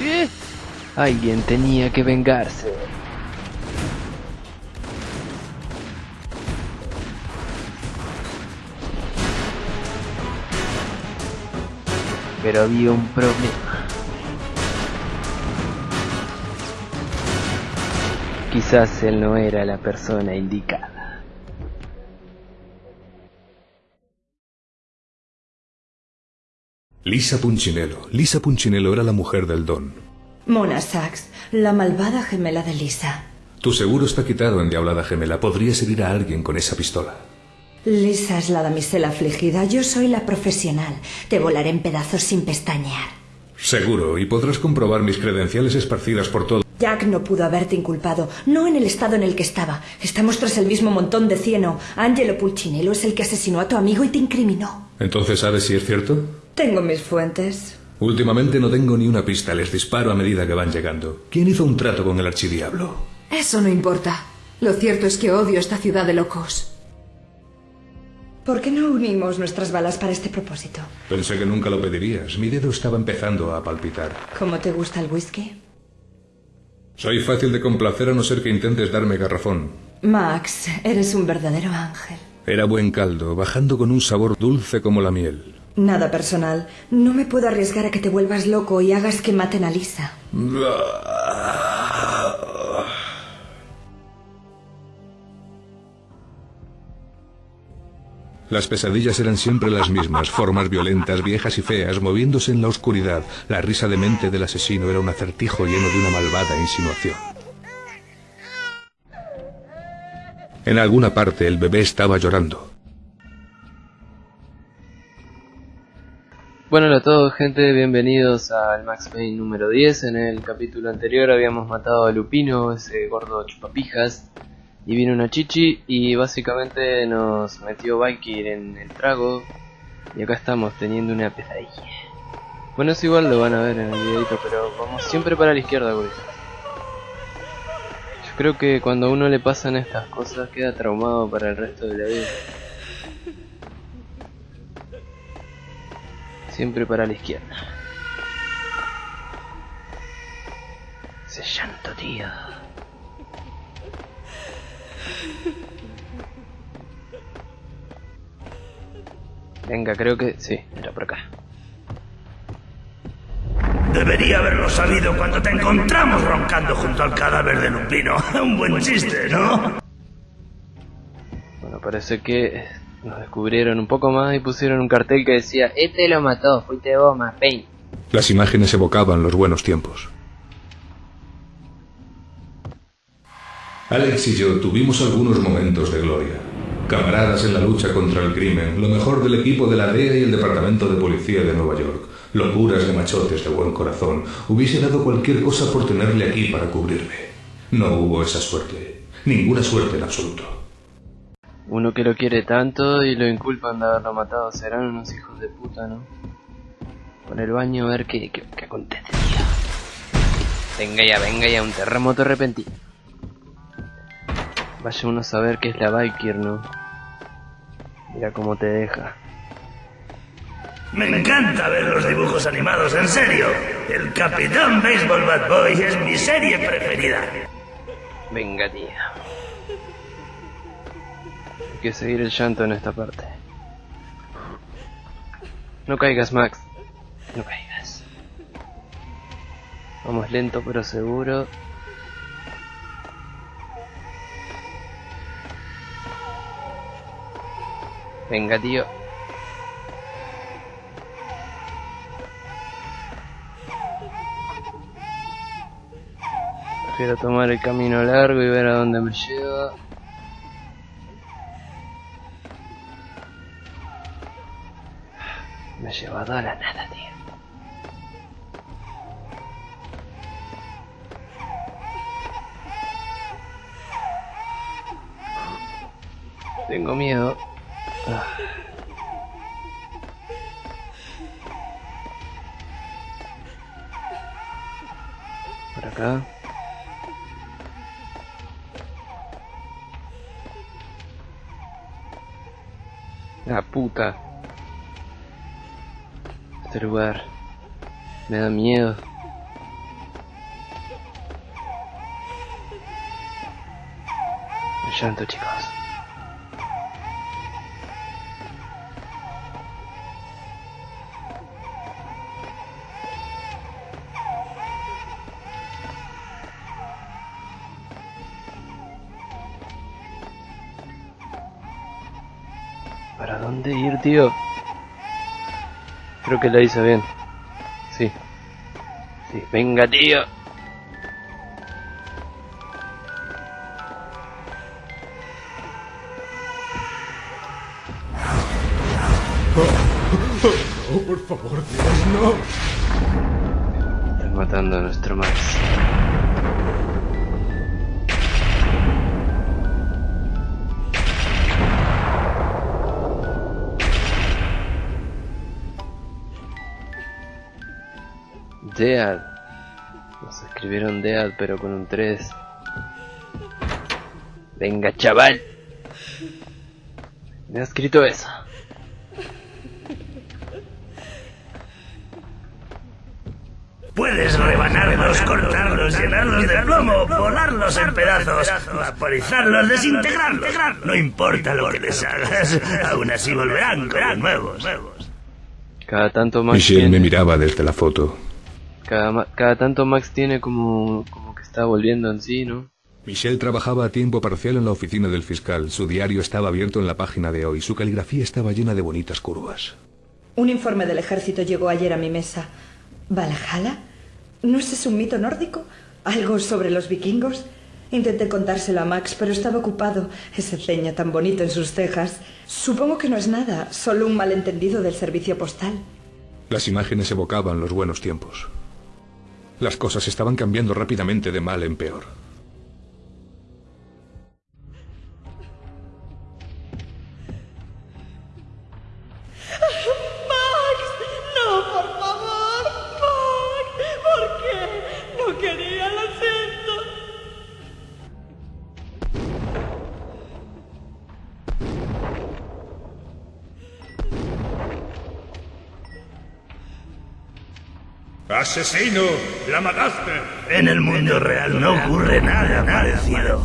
¿Eh? Alguien tenía que vengarse. Pero había un problema. Quizás él no era la persona indicada. Lisa Punchinello. Lisa Punchinello era la mujer del Don. Mona Sachs, la malvada gemela de Lisa. Tu seguro está quitado, endiablada gemela. Podrías herir a alguien con esa pistola. Lisa es la damisela afligida, yo soy la profesional. Te volaré en pedazos sin pestañear. Seguro, y podrás comprobar mis credenciales esparcidas por todo. Jack no pudo haberte inculpado, no en el estado en el que estaba. Estamos tras el mismo montón de cieno. Angelo Pulcinello es el que asesinó a tu amigo y te incriminó. Entonces, ¿sabes si es cierto? Tengo mis fuentes. Últimamente no tengo ni una pista, les disparo a medida que van llegando. ¿Quién hizo un trato con el archidiablo? Eso no importa. Lo cierto es que odio esta ciudad de locos. ¿Por qué no unimos nuestras balas para este propósito? Pensé que nunca lo pedirías. Mi dedo estaba empezando a palpitar. ¿Cómo te gusta el whisky? Soy fácil de complacer a no ser que intentes darme garrafón. Max, eres un verdadero ángel. Era buen caldo, bajando con un sabor dulce como la miel. Nada personal. No me puedo arriesgar a que te vuelvas loco y hagas que maten a Lisa. Las pesadillas eran siempre las mismas, formas violentas, viejas y feas, moviéndose en la oscuridad. La risa demente del asesino era un acertijo lleno de una malvada insinuación. En alguna parte el bebé estaba llorando. Bueno, hola a todos gente, bienvenidos al Max Payne número 10. En el capítulo anterior habíamos matado a Lupino, ese gordo chupapijas, y vino una chichi y básicamente nos metió Valkyr en el trago y acá estamos teniendo una pesadilla. Bueno, es igual lo van a ver en el videito, pero vamos siempre para la izquierda, güey. Yo creo que cuando a uno le pasan estas cosas queda traumado para el resto de la vida. Siempre para la izquierda. Ese llanto, tío. Venga, creo que sí, era por acá. Debería haberlo sabido cuando te encontramos roncando junto al cadáver de Lupino. Un buen chiste, ¿no? Bueno, parece que nos descubrieron un poco más y pusieron un cartel que decía Este lo mató, fuiste vos, más Payne. Las imágenes evocaban los buenos tiempos. Alex y yo tuvimos algunos momentos de gloria. Camaradas en la lucha contra el crimen, lo mejor del equipo de la DEA y el Departamento de Policía de Nueva York, locuras de machotes de buen corazón. Hubiese dado cualquier cosa por tenerle aquí para cubrirme. No hubo esa suerte. Ninguna suerte en absoluto. Uno que lo quiere tanto y lo inculpan de haberlo matado, serán unos hijos de puta, ¿no? Por el baño a ver qué, qué, qué acontece. Venga ya, venga ya, un terremoto repentino. Vaya uno a saber qué es la Valkyr, ¿no? Mira cómo te deja. Me encanta ver los dibujos animados, en serio. El Capitán Baseball Bad Boy es mi serie preferida. Venga, tío. Hay que seguir el llanto en esta parte. No caigas, Max. No caigas. Vamos lento pero seguro. Venga, tío. Prefiero tomar el camino largo y ver a dónde me lleva. Me ha llevado a la nada, tío. Tengo miedo. Ah. Por acá. La puta. Este lugar me da miedo. Me llanto, chicos. ¿Para dónde ir, tío? Creo que la hice bien. Sí. Sí, venga, tío. Oh, por favor, Dios, no. Están matando a nuestro Max. Dead. Nos escribieron Dead pero con un 3. Venga, chaval. Me ha escrito eso. Puedes rebanarlos, cortarlos, llenarlos de plomo, volarlos en pedazos, vaporizarlos, desintegrarlos. No importa lo que les hagas, aún así volverán con nuevos. Cada tanto Max Michelle me miraba desde la foto. Cada, cada tanto Max tiene como, como que está volviendo en sí, ¿no? Michelle trabajaba a tiempo parcial en la oficina del fiscal. Su diario estaba abierto en la página de hoy. Su caligrafía estaba llena de bonitas curvas. Un informe del ejército llegó ayer a mi mesa. ¿Valhalla? ¿No es ese un mito nórdico? ¿Algo sobre los vikingos? Intenté contárselo a Max, pero estaba ocupado. Ese ceño tan bonito en sus cejas. Supongo que no es nada, solo un malentendido del servicio postal. Las imágenes evocaban los buenos tiempos. Las cosas estaban cambiando rápidamente de mal en peor. ¡Asesino! ¡La mataste! En el mundo real no ocurre nada parecido.